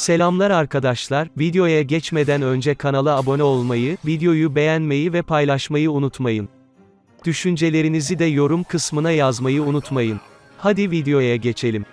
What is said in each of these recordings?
Selamlar arkadaşlar, videoya geçmeden önce kanala abone olmayı, videoyu beğenmeyi ve paylaşmayı unutmayın. Düşüncelerinizi de yorum kısmına yazmayı unutmayın. Hadi videoya geçelim.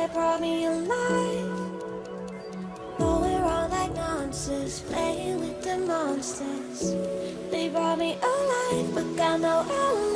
That brought me alive. Going wrong like nonsense. Playing with the monsters. They brought me alive, but got no alibi.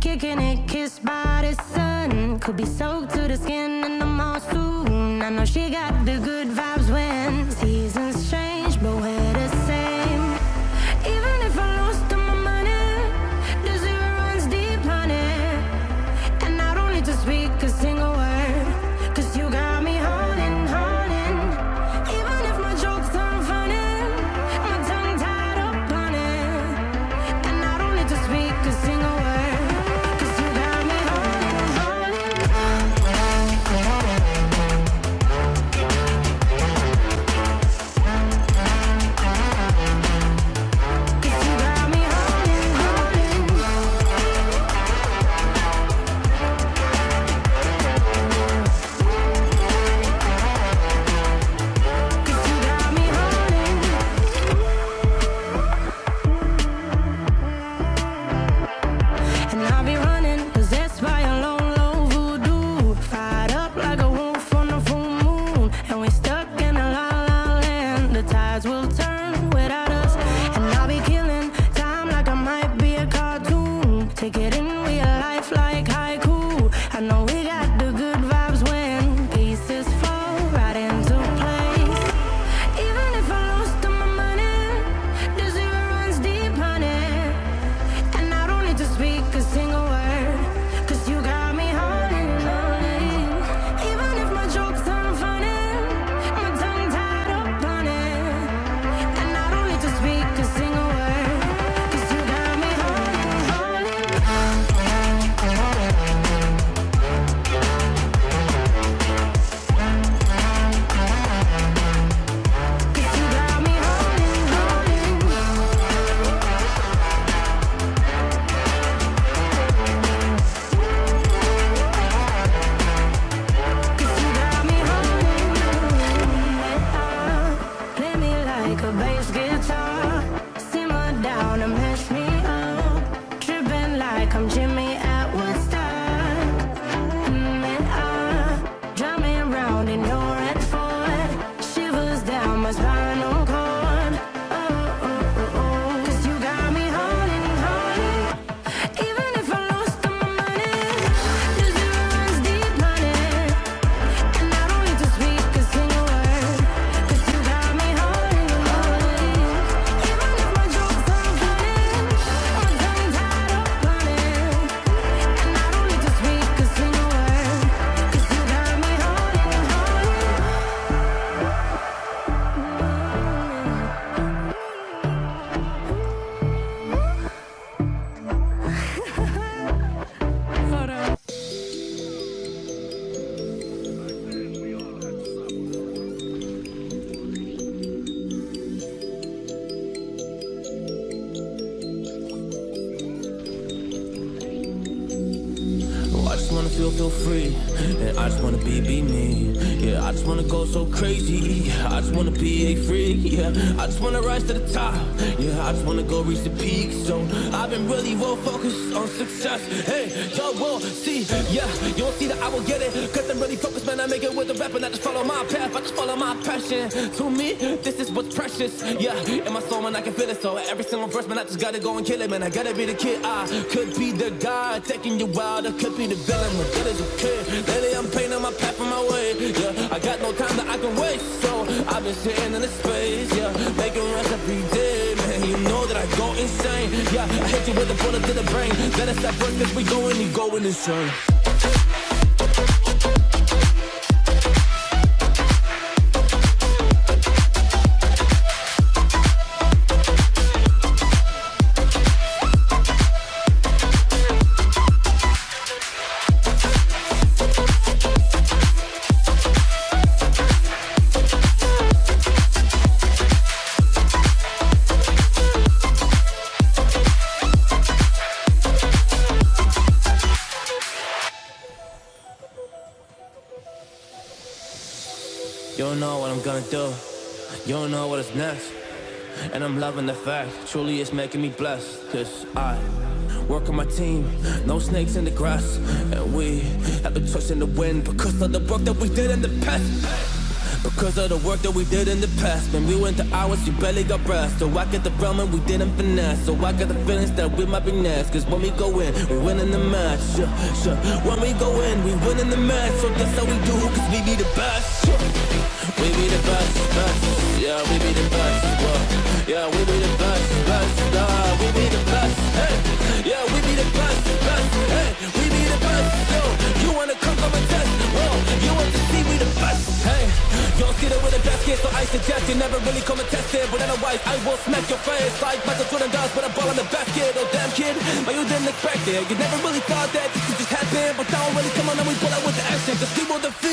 kicking it, kissed by the sun. Could be soaked to the skin in the mall soon. I know she got the good vibes when seasons change, but where the And I just wanna be, be me. Yeah, I just wanna go so crazy. I just wanna be a freak. Yeah, I just wanna rise to the top. Yeah, I just wanna go reach the peak. So I've been really well focused on success. Hey, y'all will see. Yeah, you won't see that I will get it. Cause I'm really focused, man. I make it with the rap and I just follow my path. I just follow my passion. To me, this is what's precious. Yeah, in my soul, man, I can feel it. So every single verse, man, I just gotta go and kill it, man. I gotta be the kid. I could be the guy taking you wild. I could be the villain. But good as a kid. I'm painting my path on my way. Yeah, I got no time that I can waste. So I've been sitting in the space. Yeah, making rest every day, man. You know that I go insane. Yeah, I hit you with a bullet to the brain. Let us stop first, cause we going, you going insane. Don't know what I'm gonna do. You don't know what is next. And I'm loving the fact, truly it's making me blessed. Cause I work on my team, no snakes in the grass. And we have been trusting the wind because of the work that we did in the past. Because of the work that we did in the past When we went to hours, you barely got breath So I get the realm and we didn't finesse So I got the feelings that we might be next Cause when we go in, we win in the match yeah, sure. When we go in, we win in the match So that's how we do, cause we be the best yeah. We be the best, best. Yeah, we be the best whoa. Yeah, we be the best, best. Nah, We be the best, hey. Yeah, we be the best, best Hey, we be the best, yo. You wanna come come and test, whoa. You want to see we the best, hey. Don't see that with a best kid, so I suggest you never really come and test it. But otherwise, I will smack your face Like Michael Jordan does with a ball in the basket Oh damn kid, but you didn't expect it. You never really thought that this could just happen. But now i really come on and we pull out with the action. Cause people defeat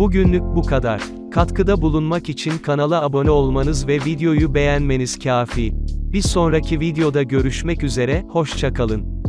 Bugünlük bu kadar. Katkıda bulunmak için kanala abone olmanız ve videoyu beğenmeniz kafi. Bir sonraki videoda görüşmek üzere, hoşçakalın.